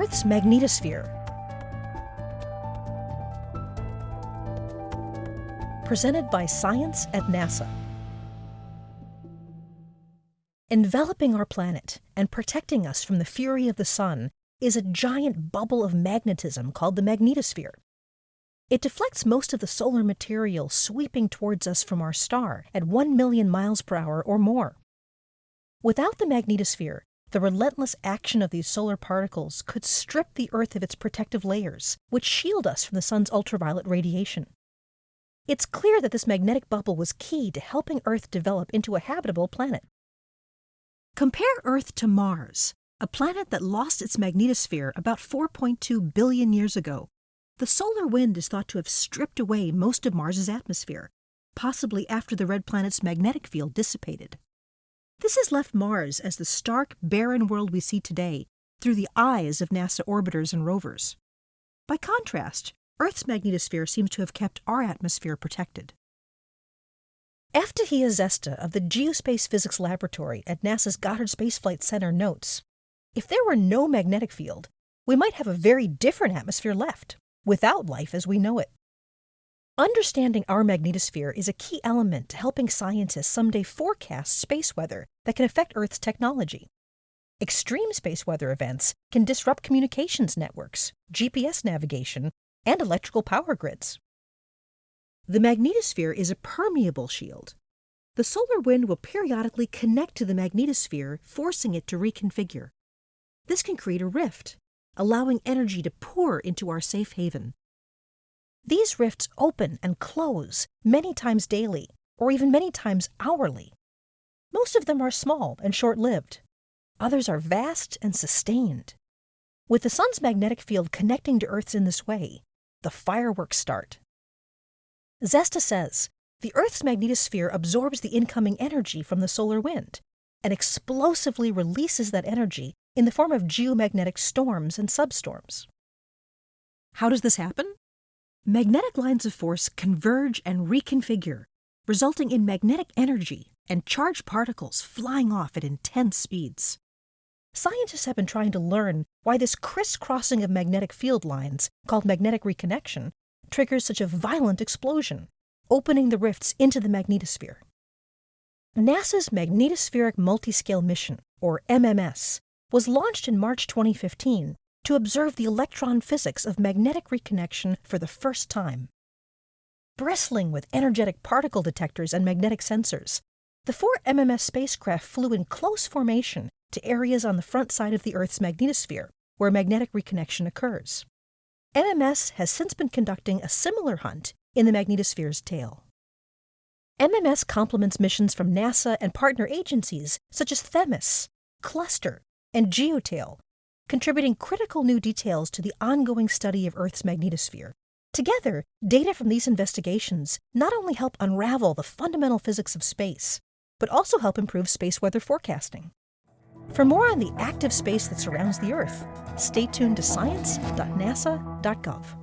Earth's magnetosphere. Presented by Science at NASA. Enveloping our planet and protecting us from the fury of the sun is a giant bubble of magnetism called the magnetosphere. It deflects most of the solar material sweeping towards us from our star at 1 million miles per hour or more. Without the magnetosphere, the relentless action of these solar particles could strip the Earth of its protective layers, which shield us from the sun's ultraviolet radiation. It's clear that this magnetic bubble was key to helping Earth develop into a habitable planet. Compare Earth to Mars, a planet that lost its magnetosphere about 4.2 billion years ago. The solar wind is thought to have stripped away most of Mars's atmosphere, possibly after the red planet's magnetic field dissipated. This has left Mars as the stark, barren world we see today through the eyes of NASA orbiters and rovers. By contrast, Earth's magnetosphere seems to have kept our atmosphere protected. Eftyhia Zesta of the Geospace Physics Laboratory at NASA's Goddard Space Flight Center notes, if there were no magnetic field, we might have a very different atmosphere left, without life as we know it. Understanding our magnetosphere is a key element to helping scientists someday forecast space weather that can affect Earth's technology. Extreme space weather events can disrupt communications networks, GPS navigation, and electrical power grids. The magnetosphere is a permeable shield. The solar wind will periodically connect to the magnetosphere, forcing it to reconfigure. This can create a rift, allowing energy to pour into our safe haven. These rifts open and close many times daily, or even many times hourly. Most of them are small and short lived. Others are vast and sustained. With the sun's magnetic field connecting to Earth's in this way, the fireworks start. Zesta says the Earth's magnetosphere absorbs the incoming energy from the solar wind and explosively releases that energy in the form of geomagnetic storms and substorms. How does this happen? Magnetic lines of force converge and reconfigure, resulting in magnetic energy and charged particles flying off at intense speeds. Scientists have been trying to learn why this crisscrossing of magnetic field lines, called magnetic reconnection, triggers such a violent explosion, opening the rifts into the magnetosphere. NASA's Magnetospheric Multiscale Mission, or MMS, was launched in March 2015 to observe the electron physics of magnetic reconnection for the first time. Bristling with energetic particle detectors and magnetic sensors, the four MMS spacecraft flew in close formation to areas on the front side of the Earth's magnetosphere where magnetic reconnection occurs. MMS has since been conducting a similar hunt in the magnetosphere's tail. MMS complements missions from NASA and partner agencies such as Themis, Cluster, and GeoTail contributing critical new details to the ongoing study of Earth's magnetosphere. Together, data from these investigations not only help unravel the fundamental physics of space, but also help improve space weather forecasting. For more on the active space that surrounds the Earth, stay tuned to science.nasa.gov.